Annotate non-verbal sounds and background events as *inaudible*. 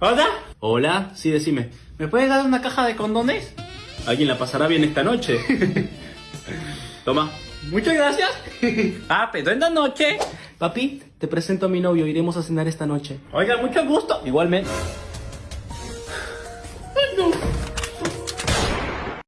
¿Hola? Hola, sí, decime. ¿Me puedes dar una caja de condones? Alguien la pasará bien esta noche. *laughs* Toma. Muchas gracias. *laughs* Ah, pero la noche. Papi, te presento a mi novio. Iremos a cenar esta noche. Oiga, mucho gusto. Igualmente.